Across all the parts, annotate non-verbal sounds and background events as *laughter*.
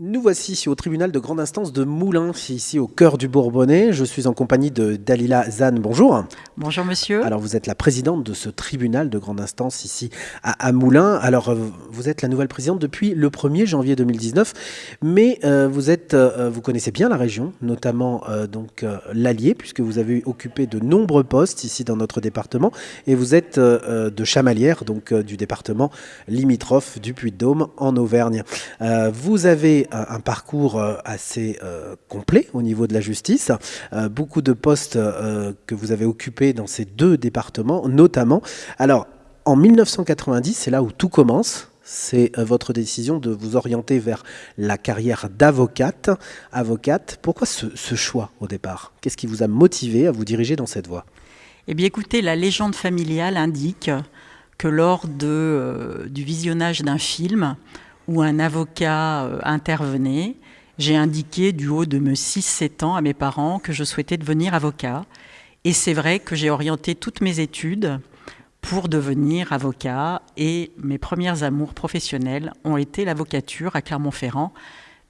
Nous voici au tribunal de grande instance de Moulins, ici au cœur du Bourbonnais. Je suis en compagnie de Dalila Zan. Bonjour. Bonjour monsieur. Alors vous êtes la présidente de ce tribunal de grande instance ici à, Moulins. Alors euh, vous êtes la nouvelle présidente depuis le 1er janvier 2019, mais euh, vous êtes, euh, vous connaissez bien la région, notamment donc l'Allier, puisque vous avez occupé de nombreux postes ici dans notre département, et vous êtes de Chamalières, donc du département limitrophe du Puy-de-Dôme en Auvergne. vous avez un, parcours euh, assez euh, complet au niveau de la justice, euh, beaucoup de postes que vous avez occupés dans ces deux départements, notamment. Alors, en 1990, c'est là où tout commence c'est votre décision de vous orienter vers la carrière d'avocate. Avocate, pourquoi ce, choix au départ? Qu'est-ce qui vous a motivé à vous diriger dans cette voie? Eh bien écoutez, la légende familiale indique que lors de, du visionnage d'un film, où un avocat euh, intervenait, j'ai indiqué du haut de mes 6-7 ans à mes parents que je souhaitais devenir avocat. Et c'est vrai que j'ai orienté toutes mes études pour devenir avocat et mes premières amours professionnelles ont été l'avocature à Clermont-Ferrand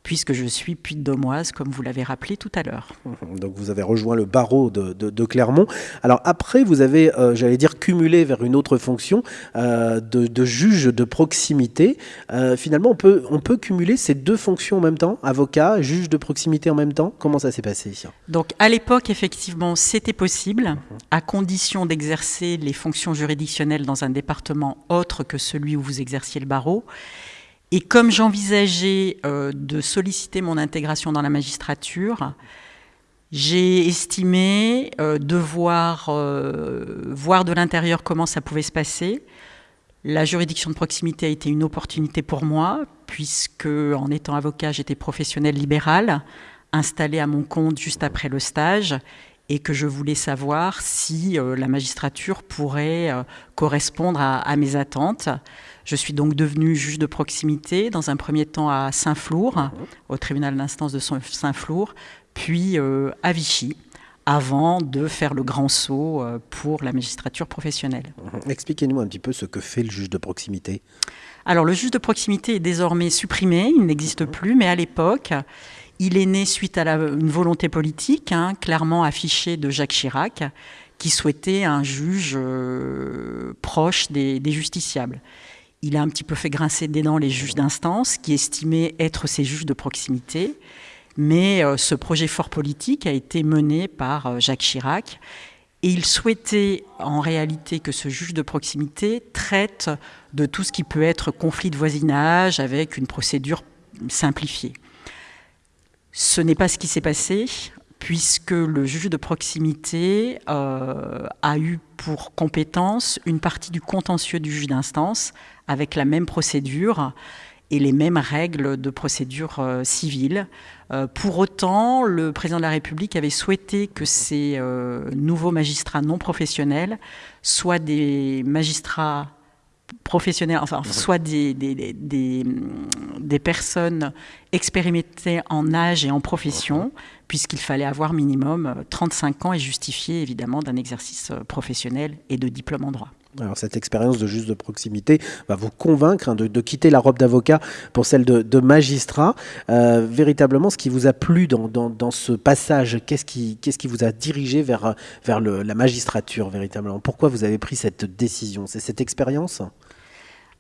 puisque je suis puy de comme vous l'avez rappelé tout à l'heure. *laughs* Donc vous avez rejoint le barreau de, Clermont. Alors après, vous avez, euh, j'allais dire, cumulé vers une autre fonction euh, de, juge de proximité. Euh, finalement, on peut, on peut cumuler ces deux fonctions en même temps, avocat, juge de proximité en même temps. Comment ça s'est passé Donc à l'époque, effectivement, c'était possible, à condition d'exercer les fonctions juridictionnelles dans un département autre que celui où vous exerciez le barreau. Et comme j'envisageais euh, de solliciter mon intégration dans la magistrature, j'ai estimé euh, devoir euh, voir de l'intérieur comment ça pouvait se passer. La juridiction de proximité a été une opportunité pour moi, puisque en étant avocat, j'étais professionnel libéral, installé à mon compte juste après le stage, et que je voulais savoir si la magistrature pourrait correspondre à mes attentes. Je suis donc devenue juge de proximité, dans un premier temps à Saint-Flour, au tribunal d'instance de Saint-Flour, puis euh, à Vichy, avant de faire le grand saut euh, pour la magistrature professionnelle. Mhm. Expliquez-nous un petit peu ce que fait le juge de proximité. Alors le juge de proximité est désormais supprimé, il n'existe plus, mais à l'époque, il est né suite à une volonté politique, hein, clairement affichée de Jacques Chirac, qui souhaitait un juge euh, proche des justiciables. Il a un petit peu fait grincer des dents les juges d'instance qui estimaient être ses juges de proximité. Mais euh, ce projet fort politique a été mené par euh, Jacques Chirac et il souhaitait en réalité que ce juge de proximité traite de tout ce qui peut être conflit de voisinage avec une procédure simplifiée. Ce n'est pas ce qui s'est passé puisque le juge de proximité euh, a eu pour compétence une partie du contentieux du juge d'instance avec la même procédure et les mêmes règles de procédure euh, civile. Euh, pour autant, le président de la République avait souhaité que ces nouveaux magistrats non professionnels soient des magistrats professionnels, enfin, soit des, des, des, personnes expérimentées en âge et en profession, puisqu'il fallait avoir minimum 35 ans et justifier évidemment d'un exercice euh, professionnel et de diplôme en droit. Alors cette expérience de juge de proximité va vous convaincre hein, de, quitter la robe d'avocat pour celle de, magistrat. Euh, véritablement, ce qui vous a plu dans, ce passage, qu'est-ce qui, vous a dirigé vers, la magistrature véritablement? Pourquoi vous avez pris cette décision? C'est cette expérience?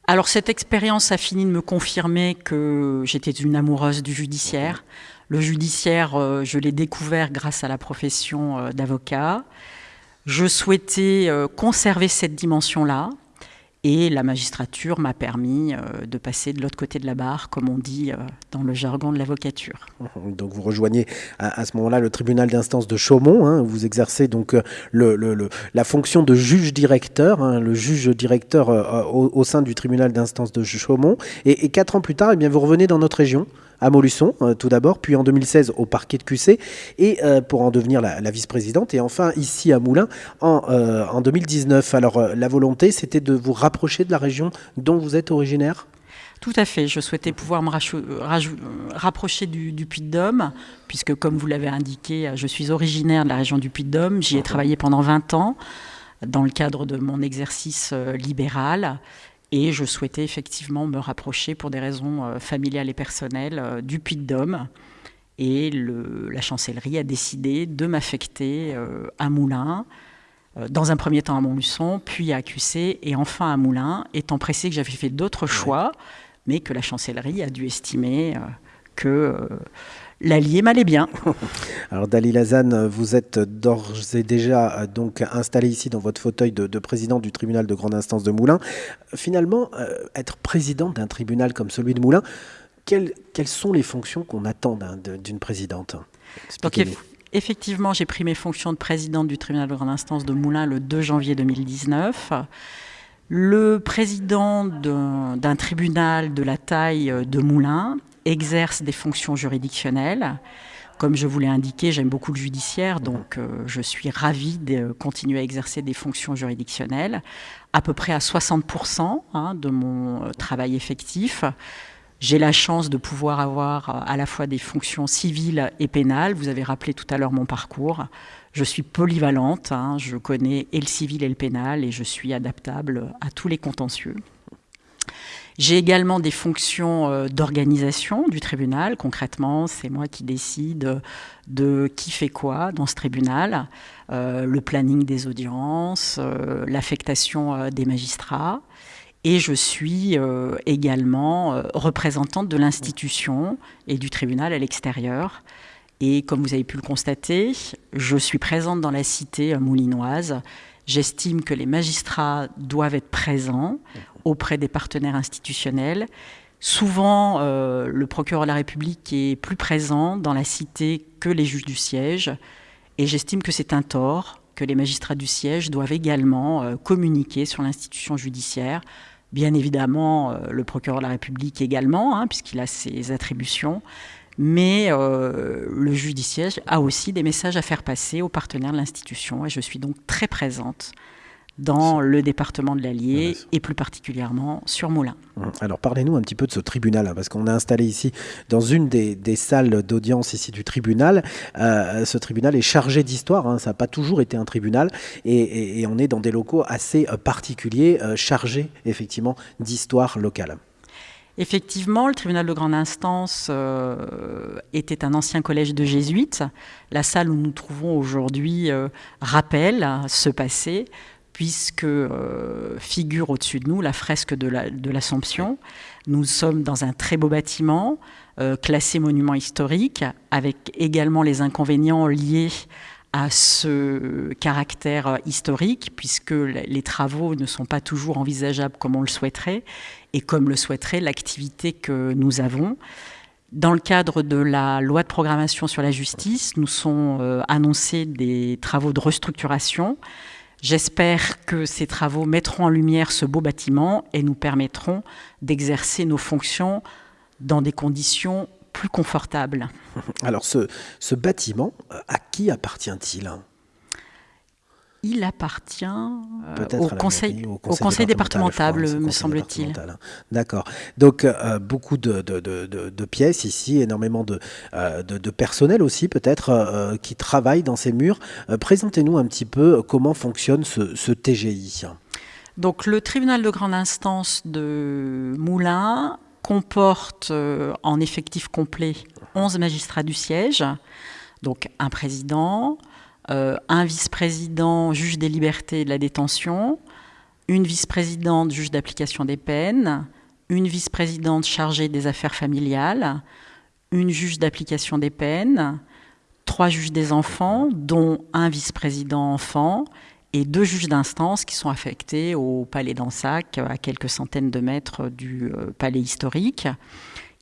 Alors cette expérience a fini de me confirmer que j'étais une amoureuse du judiciaire. Le judiciaire, euh, je l'ai découvert grâce à la profession euh, d'avocat. Je souhaitais euh, conserver cette dimension-là. Et la magistrature m'a permis de passer de l'autre côté de la barre, comme on dit dans le jargon de l'avocature. Donc vous rejoignez à, ce moment-là le tribunal d'instance de Chaumont. Hein, vous exercez donc la fonction de juge directeur, hein, le juge directeur au, sein du tribunal d'instance de Chaumont. Et, et, quatre ans plus tard, eh bien, vous revenez dans notre région à Molusson, euh, tout d'abord, puis en 2016 au parquet de QC, et euh, pour en devenir la, vice-présidente, et enfin ici à Moulins en, euh, en 2019. Alors la volonté, c'était de vous rapprocher de la région dont vous êtes originaire? Tout à fait. Je souhaitais pouvoir me rapprocher du, Puy-de-Dôme, puisque, comme vous l'avez indiqué, je suis originaire de la région du Puy-de-Dôme. J'y ai travaillé pendant 20 ans dans le cadre de mon exercice libéral. Et je souhaitais effectivement me rapprocher pour des raisons familiales et personnelles du Puy-de-Dôme. Et le, la chancellerie a décidé de m'affecter à Moulins, dans un premier temps à Montluçon, puis à QC et enfin à Moulins, étant pressé que j'avais fait d'autres choix, mais que la chancellerie a dû estimer que l'allié m'allait bien. *laughs* Alors Dalila Lazane, vous êtes d'ores et déjà euh, donc installé ici dans votre fauteuil de, président du tribunal de grande instance de Moulins. Finalement, euh, être président d'un tribunal comme celui de Moulins, quelles, sont les fonctions qu'on attend d'une présidente? Donc, Effectivement, j'ai pris mes fonctions de présidente du tribunal de grande instance de Moulins le 2 janvier 2019. Le président d'un tribunal de la taille de Moulins exerce des fonctions juridictionnelles. Comme je vous l'ai indiqué, j'aime beaucoup le judiciaire, donc euh, je suis ravie de continuer à exercer des fonctions juridictionnelles, à peu près à 60% hein, de mon euh, travail effectif. J'ai la chance de pouvoir avoir euh, à la fois des fonctions civiles et pénales. Vous avez rappelé tout à l'heure mon parcours. Je suis polyvalente, hein. je connais et le civil et le pénal et je suis adaptable à tous les contentieux. J'ai également des fonctions euh, d'organisation du tribunal. Concrètement, c'est moi qui décide de qui fait quoi dans ce tribunal, euh, le planning des audiences, euh, l'affectation des magistrats. Et je suis également représentante de l'institution et du tribunal à l'extérieur. Et comme vous avez pu le constater, je suis présente dans la cité moulinoise. J'estime que les magistrats doivent être présents auprès des partenaires institutionnels. Souvent, euh, le procureur de la République est plus présent dans la cité que les juges du siège, et j'estime que c'est un tort, que les magistrats du siège doivent également euh, communiquer sur l'institution judiciaire. Bien évidemment, euh, le procureur de la République également, hein, puisqu'il a ses attributions, mais le juge du siège a aussi des messages à faire passer aux partenaires de l'institution, et je suis donc très présente dans le département de l'Allier et plus particulièrement sur Moulins. Hum, alors parlez-nous un petit peu de ce tribunal, hein, parce qu'on est installé ici dans une des, salles d'audience ici du tribunal. Euh, ce tribunal est chargé d'histoire, hein, ça n'a pas toujours été un tribunal, et, on est dans des locaux assez euh, particuliers, euh, chargés effectivement d'histoire locale. Effectivement, le tribunal de grande instance était un ancien collège de jésuites. La salle où nous nous trouvons aujourd'hui rappelle ce passé puisque euh, figure au-dessus de nous la fresque de l'Assomption. nous sommes dans un très beau bâtiment, euh, classé monument historique, avec également les inconvénients liés à ce caractère historique, puisque les travaux ne sont pas toujours envisageables comme on le souhaiterait, et comme le souhaiterait l'activité que nous avons. Dans le cadre de la loi de programmation sur la justice, nous sont euh, annoncés des travaux de restructuration J'espère que ces travaux mettront en lumière ce beau bâtiment et nous permettront d'exercer nos fonctions dans des conditions plus confortables. *laughs* Alors ce, bâtiment, à qui appartient-il? Il appartient euh, au, conseil, au, conseil, départemental, me semble-t-il. Hein. D'accord. Donc, euh, beaucoup de, de, pièces ici, énormément de, euh, personnel aussi, peut-être, qui travaillent dans ces murs. Présentez-nous un petit peu comment fonctionne ce, ce, TGI. Donc, le tribunal de grande instance de Moulins comporte en effectif complet 11 magistrats du siège, donc un président, euh, un vice-président juge des libertés et de la détention, une vice-présidente juge d'application des peines, une vice-présidente chargée des affaires familiales, une juge d'application des peines, trois juges des enfants, dont un vice-président enfant, et deux juges d'instance qui sont affectés au palais d'Ansac, à quelques centaines de mètres du euh, palais historique.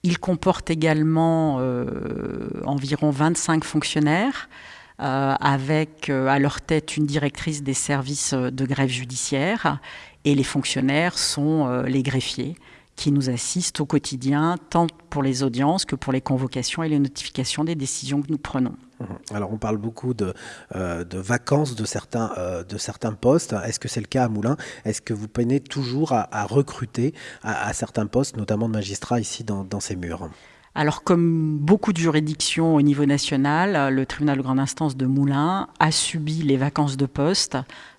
Il comporte également euh, environ 25 fonctionnaires, euh, avec euh, à leur tête une directrice des services euh, de grève judiciaire et les fonctionnaires sont les greffiers qui nous assistent au quotidien, tant pour les audiences que pour les convocations et les notifications des décisions que nous prenons. Mmh. Alors on parle beaucoup de, vacances de certains, de certains postes. Est-ce que c'est le cas à Moulins? Est-ce que vous peinez toujours à, recruter à, certains postes, notamment de magistrats ici dans ces murs? Alors, comme beaucoup de juridictions au niveau national, le tribunal de grande instance de Moulins a subi les vacances de poste,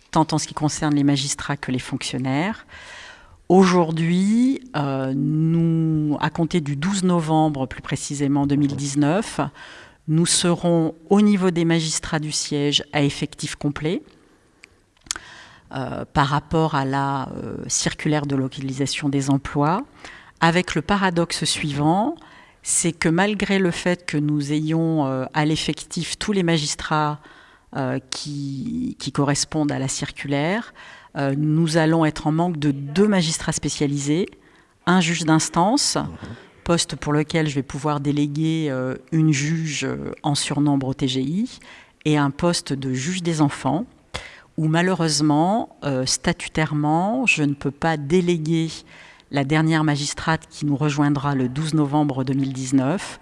tant en ce qui concerne les magistrats que les fonctionnaires. Aujourd'hui, nous, à compter du 12 novembre, plus précisément 2019, nous serons au niveau des magistrats du siège à effectif complet. Euh, par rapport à la euh, circulaire de localisation des emplois, avec le paradoxe suivant, c'est que malgré le fait que nous ayons euh, à l'effectif tous les magistrats qui, qui, correspondent à la circulaire, nous allons être en manque de deux magistrats spécialisés, un juge d'instance, poste pour lequel je vais pouvoir déléguer une juge en surnombre au TGI, et un poste de juge des enfants, où malheureusement, euh, statutairement, je ne peux pas déléguer la dernière magistrate qui nous rejoindra le 12 novembre 2019.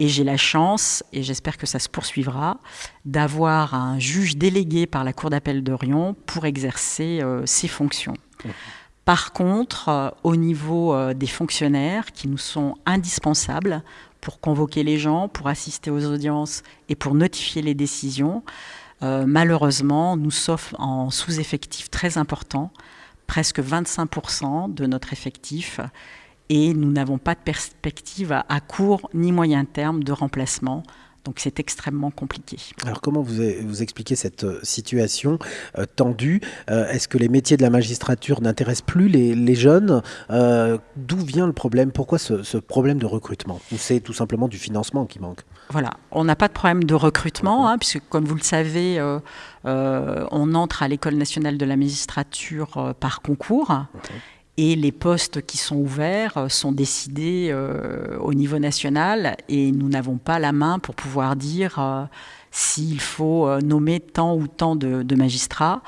Et j'ai la chance, et j'espère que ça se poursuivra, d'avoir un juge délégué par la Cour d'appel de Rion pour exercer euh, ses fonctions. Par contre, euh, au niveau des fonctionnaires qui nous sont indispensables pour convoquer les gens, pour assister aux audiences et pour notifier les décisions, euh, malheureusement, nous sommes en sous-effectif très important, presque 25% de notre effectif, et nous n'avons pas de perspective à, court ni moyen terme de remplacement. Donc c'est extrêmement compliqué. Alors comment vous, vous expliquez cette euh, situation euh, tendue? Est-ce que les métiers de la magistrature n'intéressent plus les, jeunes? D'où vient le problème? Pourquoi ce, ce, problème de recrutement? Ou c'est tout simplement du financement qui manque? Voilà, on n'a pas de problème de recrutement, hein, puisque comme vous le savez, euh, euh, on entre à l'École nationale de la magistrature euh, par concours. Et les postes qui sont ouverts sont décidés au niveau national et nous n'avons pas la main pour pouvoir dire s'il faut nommer tant ou tant de, magistrats.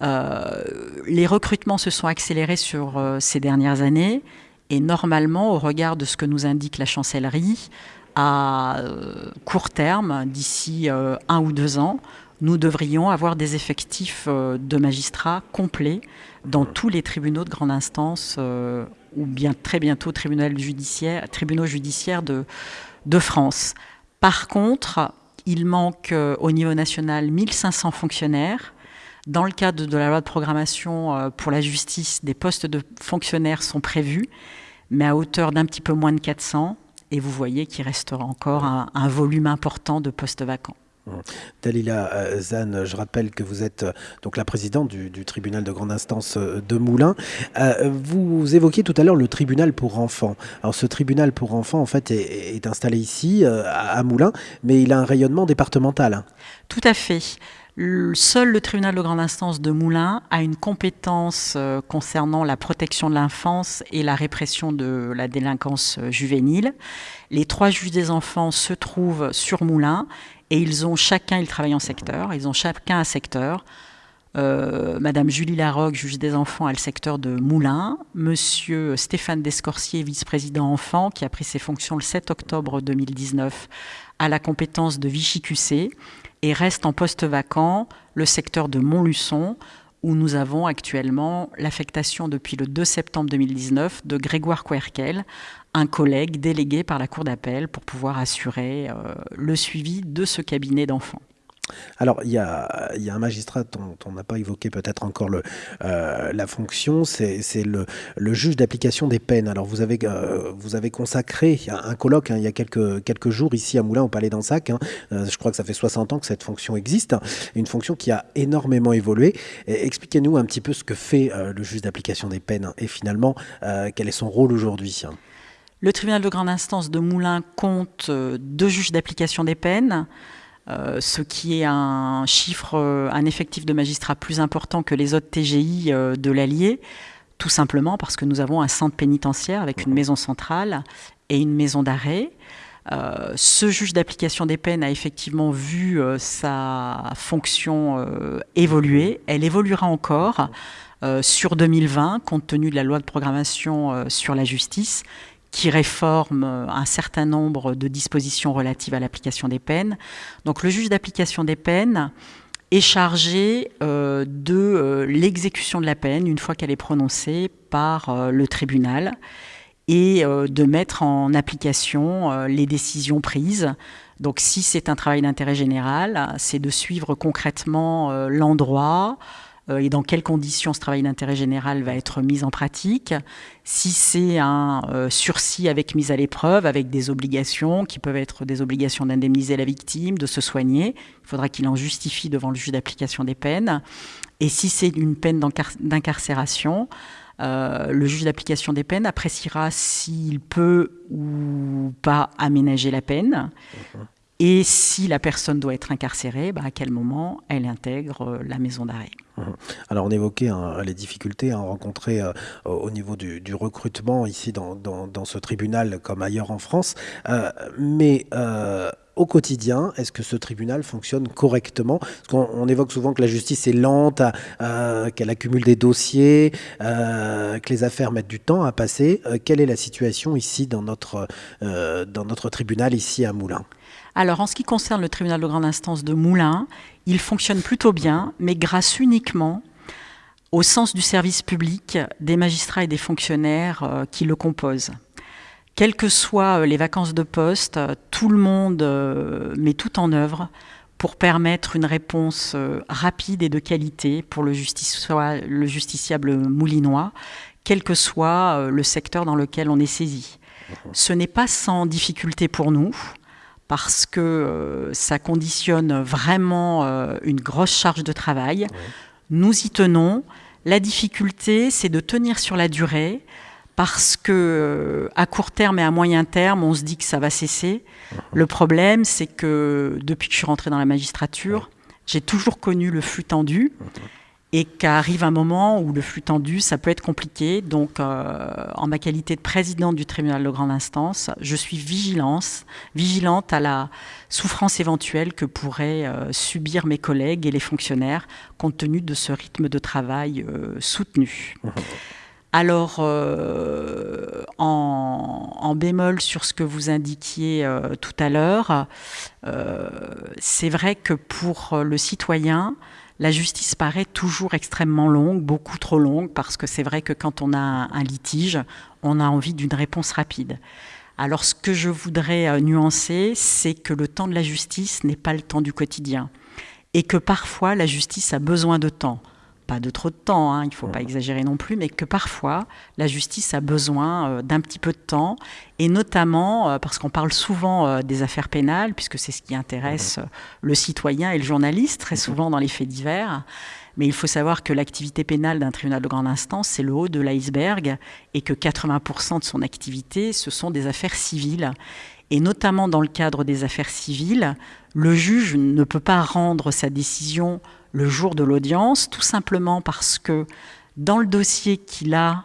les recrutements se sont accélérés sur ces dernières années et normalement, au regard de ce que nous indique la chancellerie, à euh, court terme, d'ici euh, un ou deux ans, nous devrions avoir des effectifs euh, de magistrats complets dans tous les tribunaux de grande instance ou bien très bientôt tribunaux judiciaires, de, France. Par contre, il manque au niveau national 1500 fonctionnaires. Dans le cadre de la loi de programmation pour la justice, des postes de fonctionnaires sont prévus, mais à hauteur d'un petit peu moins de 400 et vous voyez qu'il restera encore un, volume important de postes vacants. Dalila euh, Zan, je rappelle que vous êtes euh, donc la présidente du, tribunal de grande instance euh, de Moulins. vous évoquiez tout à l'heure le tribunal pour enfants. Alors ce tribunal pour enfants, en fait, est, installé ici, à Moulins, mais il a un rayonnement départemental. Tout à fait. Seul le tribunal de grande instance de Moulins a une compétence concernant la protection de l'enfance et la répression de la délinquance juvénile. Les trois juges des enfants se trouvent sur Moulins et ils ont chacun, ils travaillent en secteur, ils ont chacun un secteur. Euh, Madame Julie Larocque, juge des enfants, a le secteur de Moulins. Monsieur Stéphane Descorsier, vice-président enfant, qui a pris ses fonctions le 7 octobre 2019, a la compétence de Vichy-QC et reste en poste vacant le secteur de Montluçon, où nous avons actuellement l'affectation depuis le 2 septembre 2019 de Grégoire Querkel, un collègue délégué par la Cour d'appel pour pouvoir assurer euh, le suivi de ce cabinet d'enfants. Alors, il y a, un magistrat dont on n'a pas évoqué peut-être encore euh, la fonction, c'est le, juge d'application des peines. Alors, vous avez, euh, consacré un colloque hein, il y a quelques, quelques jours ici à Moulins, au Palais d'Ansac. Hein. Euh, je crois que ça fait 60 ans que cette fonction existe, une fonction qui a énormément évolué. Expliquez-nous un petit peu ce que fait le juge d'application des peines et finalement, quel est son rôle aujourd'hui. Le tribunal de grande instance de Moulins compte deux juges d'application des peines. Euh, ce qui est un chiffre, euh, un effectif de magistrats plus important que les autres TGI euh, de l'Allier, tout simplement parce que nous avons un centre pénitentiaire avec une maison centrale et une maison d'arrêt. ce juge d'application des peines a effectivement vu sa fonction évoluer. Elle évoluera encore sur 2020, compte tenu de la loi de programmation sur la justice, qui réforme un certain nombre de dispositions relatives à l'application des peines. Donc le juge d'application des peines est chargé euh, de euh, l'exécution de la peine une fois qu'elle est prononcée par euh, le tribunal et de mettre en application les décisions prises. Donc si c'est un travail d'intérêt général, c'est de suivre concrètement l'endroit, euh, et dans quelles conditions ce travail d'intérêt général va être mis en pratique? Si c'est un euh, sursis avec mise à l'épreuve, avec des obligations qui peuvent être des obligations d'indemniser la victime, de se soigner, il faudra qu'il en justifie devant le juge d'application des peines. Et si c'est une peine d'incarcération, euh, le juge d'application des peines appréciera s'il peut ou pas aménager la peine. Et si la personne doit être incarcérée, bah, à quel moment elle intègre euh, la maison d'arrêt. Mmh. Alors on évoquait hein, les difficultés rencontrées euh, au niveau du, recrutement ici dans, ce tribunal comme ailleurs en France, mais au quotidien, est-ce que ce tribunal fonctionne correctement? Parce qu'on évoque souvent que la justice est lente, euh, qu'elle accumule des dossiers, euh, que les affaires mettent du temps à passer. Euh, quelle est la situation ici dans notre, dans notre tribunal, ici à Moulins? Alors, en ce qui concerne le tribunal de grande instance de Moulins, il fonctionne plutôt bien, mais grâce uniquement au sens du service public des magistrats et des fonctionnaires qui le composent. Quelles que soient euh, les vacances de poste, euh, tout le monde euh, met tout en œuvre pour permettre une réponse rapide et de qualité pour le, le justiciable moulinois, quel que soit le secteur dans lequel on est saisi. Ce n'est pas sans difficulté pour nous, parce que ça conditionne vraiment une grosse charge de travail. Nous y tenons. La difficulté, c'est de tenir sur la durée, parce que euh, à court terme et à moyen terme, on se dit que ça va cesser. Le problème, c'est que depuis que je suis rentrée dans la magistrature, j'ai toujours connu le flux tendu. Et qu'arrive un moment où le flux tendu, ça peut être compliqué. Donc, euh, en ma qualité de présidente du tribunal de grande instance, je suis vigilance, vigilante à la souffrance éventuelle que pourraient euh, subir mes collègues et les fonctionnaires compte tenu de ce rythme de travail soutenu. Uh-huh. Alors, euh, en, bémol sur ce que vous indiquiez euh, tout à l'heure, euh, c'est vrai que pour le citoyen, la justice paraît toujours extrêmement longue, beaucoup trop longue, parce que c'est vrai que quand on a un, litige, on a envie d'une réponse rapide. Alors, ce que je voudrais nuancer, c'est que le temps de la justice n'est pas le temps du quotidien, et que parfois la justice a besoin de temps pas de trop de temps, hein, il ne faut pas exagérer non plus, mais que parfois la justice a besoin euh, d'un petit peu de temps, et notamment euh, parce qu'on parle souvent euh, des affaires pénales, puisque c'est ce qui intéresse le citoyen et le journaliste très souvent dans les faits divers. Mais il faut savoir que l'activité pénale d'un tribunal de grande instance, c'est le haut de l'iceberg, et que 80% de son activité, ce sont des affaires civiles. Et notamment dans le cadre des affaires civiles, le juge ne peut pas rendre sa décision le jour de l'audience, tout simplement parce que dans le dossier qu'il a,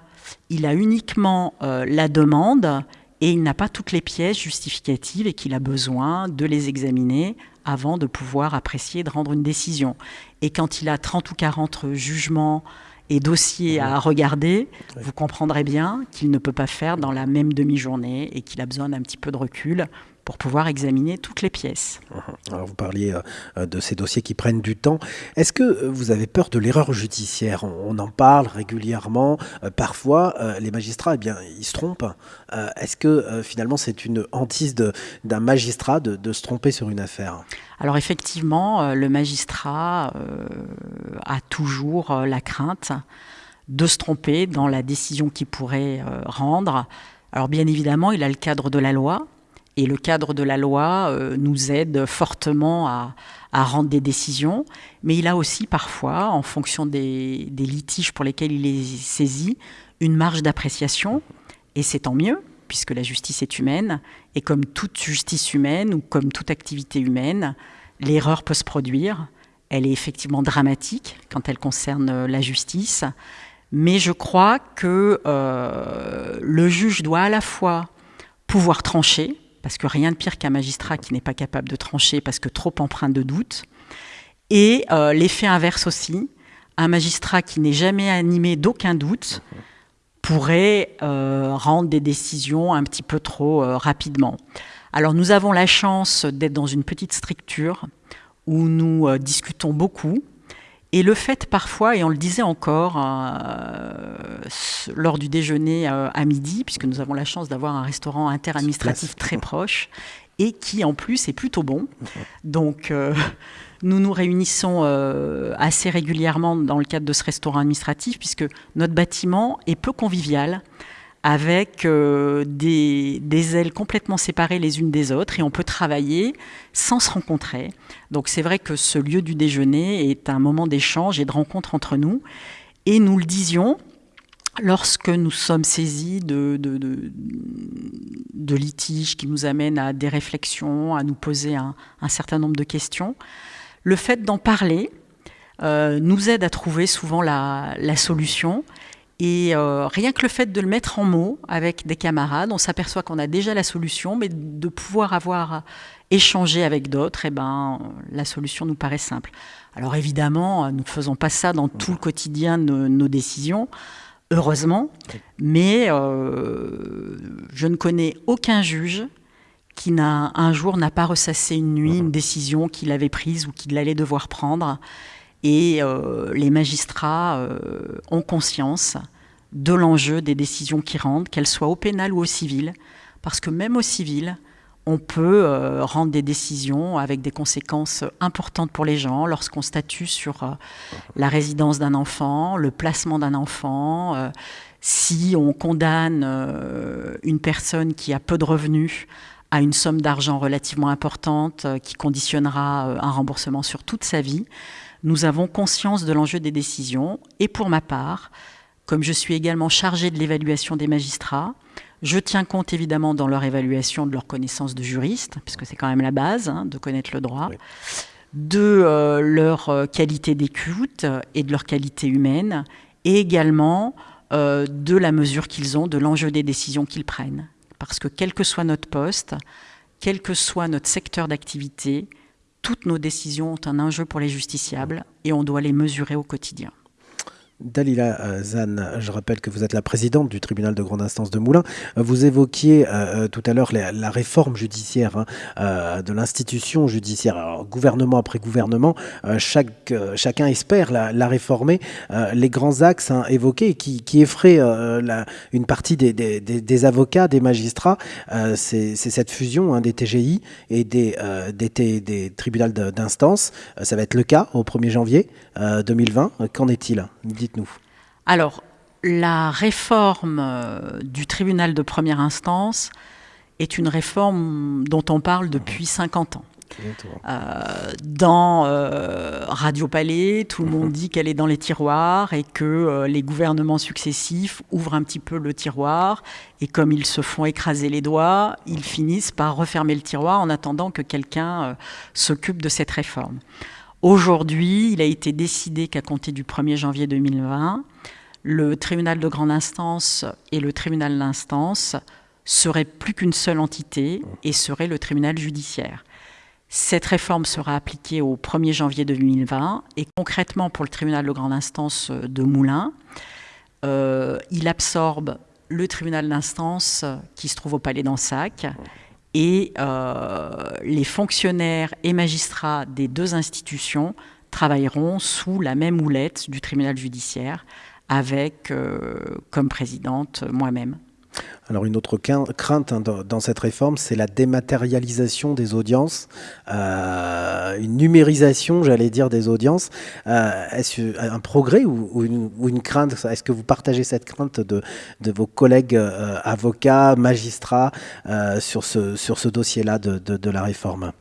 il a uniquement euh, la demande et il n'a pas toutes les pièces justificatives et qu'il a besoin de les examiner avant de pouvoir apprécier, de rendre une décision. Et quand il a 30 ou 40 jugements et dossiers à regarder, vous comprendrez bien qu'il ne peut pas faire dans la même demi-journée et qu'il a besoin d'un petit peu de recul pour pouvoir examiner toutes les pièces. Uh-huh. Alors vous parliez euh, de ces dossiers qui prennent du temps. Est-ce que euh, vous avez peur de l'erreur judiciaire? On, en parle régulièrement. Euh, parfois, les magistrats, eh bien, ils se trompent. Est-ce que finalement c'est une hantise d'un magistrat de, se tromper sur une affaire? Alors effectivement, le magistrat a toujours la crainte de se tromper dans la décision qu'il pourrait rendre. Alors bien évidemment, il a le cadre de la loi, et le cadre de la loi euh, nous aide fortement à, rendre des décisions, mais il a aussi parfois, en fonction des, litiges pour lesquels il est saisi, une marge d'appréciation, et c'est tant mieux, puisque la justice est humaine, et comme toute justice humaine ou comme toute activité humaine, l'erreur peut se produire, elle est effectivement dramatique quand elle concerne la justice, mais je crois que euh, le juge doit à la fois pouvoir trancher, parce que rien de pire qu'un magistrat qui n'est pas capable de trancher parce que trop empreint de doute. Et euh, l'effet inverse aussi, un magistrat qui n'est jamais animé d'aucun doute pourrait euh, rendre des décisions un petit peu trop euh, rapidement. Alors nous avons la chance d'être dans une petite structure où nous discutons beaucoup Et le fait parfois, et on le disait encore euh, lors du déjeuner euh, à midi, puisque nous avons la chance d'avoir un restaurant interadministratif très proche, et qui en plus est plutôt bon. *laughs* Donc euh, nous nous réunissons assez régulièrement dans le cadre de ce restaurant administratif, puisque notre bâtiment est peu convivial avec euh, des, ailes complètement séparées les unes des autres et on peut travailler sans se rencontrer. Donc c'est vrai que ce lieu du déjeuner est un moment d'échange et de rencontre entre nous. Et nous le disions, lorsque nous sommes saisis de, litiges qui nous amènent à des réflexions, à nous poser un, certain nombre de questions, le fait d'en parler euh, nous aide à trouver souvent la solution et euh, rien que le fait de le mettre en mots avec des camarades, on s'aperçoit qu'on a déjà la solution, mais de pouvoir avoir échangé avec d'autres, eh ben, la solution nous paraît simple. Alors évidemment, nous ne faisons pas ça dans tout le quotidien de nos décisions, heureusement, mais euh, je ne connais aucun juge qui n'a un jour n'a pas ressassé une nuit une décision qu'il avait prise ou qu'il allait devoir prendre et euh, les magistrats euh, ont conscience de l'enjeu des décisions qu'ils rendent, qu'elles soient au pénal ou au civil, parce que même au civil, on peut euh, rendre des décisions avec des conséquences importantes pour les gens. Lorsqu'on statue sur la résidence d'un enfant, le placement d'un enfant, si on condamne une personne qui a peu de revenus à une somme d'argent relativement importante qui conditionnera un remboursement sur toute sa vie nous avons conscience de l'enjeu des décisions. Et pour ma part, comme je suis également chargée de l'évaluation des magistrats, je tiens compte évidemment dans leur évaluation de leur connaissance de juriste, puisque c'est quand même la base hein, de connaître le droit, de euh, leur euh, qualité d'écoute et de leur qualité humaine, et également euh, de la mesure qu'ils ont, de l'enjeu des décisions qu'ils prennent. Parce que quel que soit notre poste, quel que soit notre secteur d'activité, toutes nos décisions ont un enjeu pour les justiciables et on doit les mesurer au quotidien. Dalila euh, Zan, je rappelle que vous êtes la présidente du tribunal de grande instance de Moulins. Euh, vous évoquiez euh, tout à l'heure la, réforme judiciaire hein, de l'institution judiciaire. Gouvernement après gouvernement, chacun espère la, réformer. les grands axes hein, évoqués qui, effraient une partie des, des, avocats, des magistrats, c'est cette fusion hein, des TGI et des, des, tribunaux d'instance. Ça va être le cas au 1er janvier 2020. Qu'en est-il? Alors, la réforme euh, du tribunal de première instance est une réforme dont on parle depuis 50 ans. Euh, dans euh, Radio Palais, tout le monde dit qu'elle est dans les tiroirs et que les gouvernements successifs ouvrent un petit peu le tiroir et comme ils se font écraser les doigts, ils finissent par refermer le tiroir en attendant que quelqu'un s'occupe de cette réforme. Aujourd'hui, il a été décidé qu'à compter du 1er janvier 2020, le tribunal de grande instance et le tribunal d'instance seraient plus qu'une seule entité et seraient le tribunal judiciaire. Cette réforme sera appliquée au 1er janvier 2020 et concrètement pour le tribunal de grande instance de Moulins, euh, il absorbe le tribunal d'instance qui se trouve au Palais d'Ansac et euh, les fonctionnaires et magistrats des deux institutions travailleront sous la même houlette du tribunal judiciaire avec euh, comme présidente moi-même. Alors une autre crainte hein, dans cette réforme, c'est la dématérialisation des audiences, euh, une numérisation, j'allais dire, des audiences. Euh, est-ce un progrès ou, une, crainte? Est-ce que vous partagez cette crainte de, vos collègues euh, avocats, magistrats sur ce, sur ce dossier-là de, la réforme?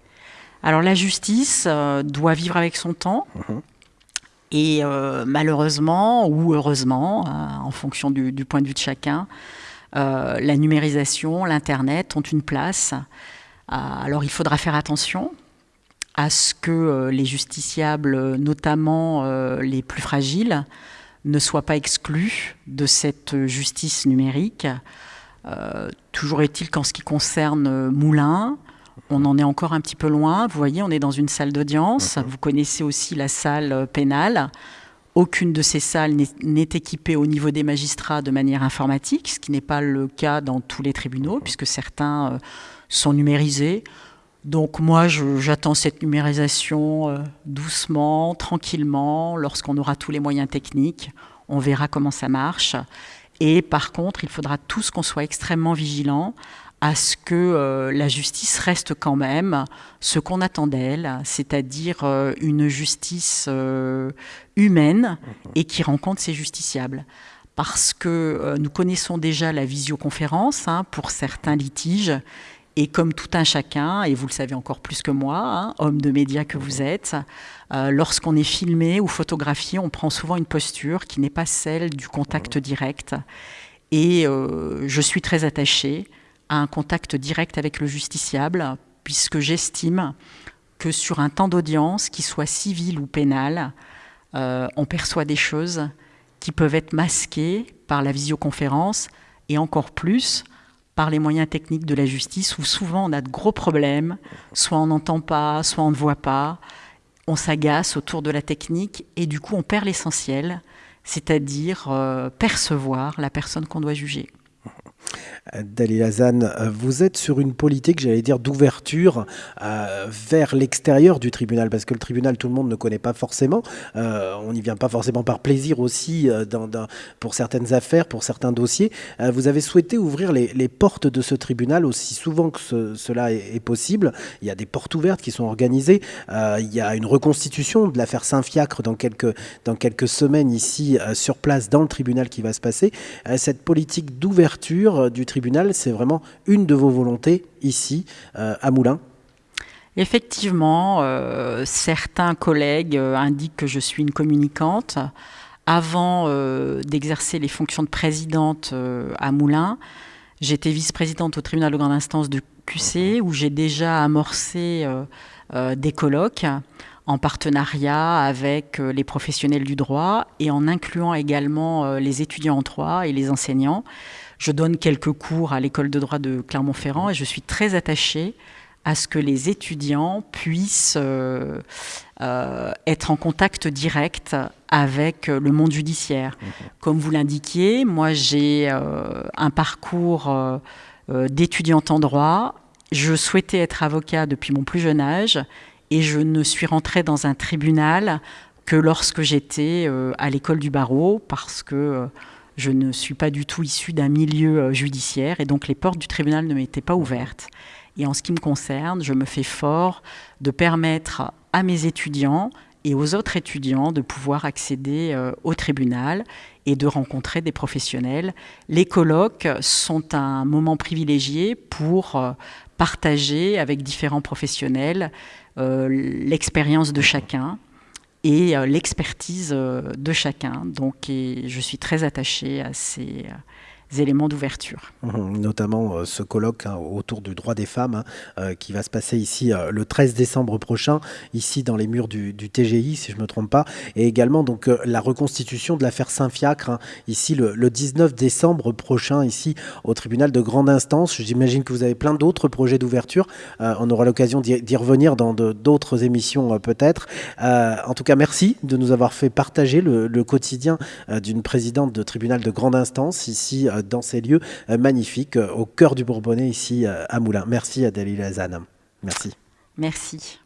Alors la justice doit vivre avec son temps. Mhm. Et malheureusement ou heureusement, en fonction du, du, point de vue de chacun, euh, la numérisation, l'Internet ont une place. Euh, alors il faudra faire attention à ce que euh, les justiciables, notamment les plus fragiles, ne soient pas exclus de cette justice numérique. toujours est-il qu'en ce qui concerne Moulin, on en est encore un petit peu loin. Vous voyez, on est dans une salle d'audience. Vous connaissez aussi la salle pénale. Aucune de ces salles n'est équipée au niveau des magistrats de manière informatique, ce qui n'est pas le cas dans tous les tribunaux, puisque certains euh, sont numérisés. Donc moi, j'attends cette numérisation doucement, tranquillement, lorsqu'on aura tous les moyens techniques. On verra comment ça marche. Et par contre, il faudra tous qu'on soit extrêmement vigilants à ce que euh, la justice reste quand même ce qu'on attend d'elle, c'est-à-dire euh, une justice euh, humaine et qui rencontre ses justiciables. Parce que nous connaissons déjà la visioconférence hein, pour certains litiges, et comme tout un chacun, et vous le savez encore plus que moi, hein, homme de médias que vous êtes, lorsqu'on est filmé ou photographié, on prend souvent une posture qui n'est pas celle du contact direct. Et je suis très attachée à un contact direct avec le justiciable, puisque j'estime que sur un temps d'audience, qu'il soit civil ou pénal, euh, on perçoit des choses qui peuvent être masquées par la visioconférence et encore plus par les moyens techniques de la justice où souvent on a de gros problèmes, soit on n'entend pas, soit on ne voit pas, on s'agace autour de la technique et du coup on perd l'essentiel, c'est-à-dire euh, percevoir la personne qu'on doit juger. Dalila Zan, euh, vous êtes sur une politique, j'allais dire, d'ouverture euh, vers l'extérieur du tribunal, parce que le tribunal, tout le monde ne connaît pas forcément. Euh, on n'y vient pas forcément par plaisir aussi dans, pour certaines affaires, pour certains dossiers. vous avez souhaité ouvrir les, portes de ce tribunal aussi souvent que cela est, possible. Il y a des portes ouvertes qui sont organisées. il y a une reconstitution de l'affaire Saint-Fiacre dans quelques semaines ici sur place dans le tribunal qui va se passer. cette politique d'ouverture du tribunal c'est vraiment une de vos volontés ici euh, à Moulins Effectivement, euh, certains collègues euh, indiquent que je suis une communicante. Avant d'exercer les fonctions de présidente à Moulins, j'étais vice-présidente au tribunal de grande instance de QC, où j'ai déjà amorcé des colloques en partenariat avec les professionnels du droit et en incluant également les étudiants en droit et les enseignants. Je donne quelques cours à l'école de droit de Clermont-Ferrand et je suis très attachée à ce que les étudiants puissent euh, euh, être en contact direct avec le monde judiciaire. Mhm. Comme vous l'indiquiez, moi j'ai euh, un parcours d'étudiante en droit. Je souhaitais être avocat depuis mon plus jeune âge et je ne suis rentrée dans un tribunal que lorsque j'étais à l'école du barreau parce que je ne suis pas du tout issue d'un milieu euh, judiciaire et donc les portes du tribunal ne m'étaient pas ouvertes. Et en ce qui me concerne, je me fais fort de permettre à mes étudiants et aux autres étudiants de pouvoir accéder euh, au tribunal et de rencontrer des professionnels. Les colloques sont un moment privilégié pour euh, partager avec différents professionnels l'expérience de chacun, et euh, l'expertise euh, de chacun. Donc, je suis très attachée à ces euh, éléments d'ouverture. Mmh, notamment euh, ce colloque hein, autour du droit des femmes hein, euh, qui va se passer ici euh, le 13 décembre prochain, ici dans les murs du, TGI, si je ne me trompe pas, et également donc la reconstitution de l'affaire Saint-Fiacre, hein, ici le, 19 décembre prochain, ici au tribunal de grande instance. J'imagine que vous avez plein d'autres projets d'ouverture. on aura l'occasion d'y revenir dans d'autres émissions peut-être. en tout cas, merci de nous avoir fait partager le, le quotidien d'une présidente de tribunal de grande instance ici dans ces lieux euh, magnifiques euh, au cœur du Bourbonnais ici euh, à Moulins. Merci Adèle Lazane. Merci. Merci.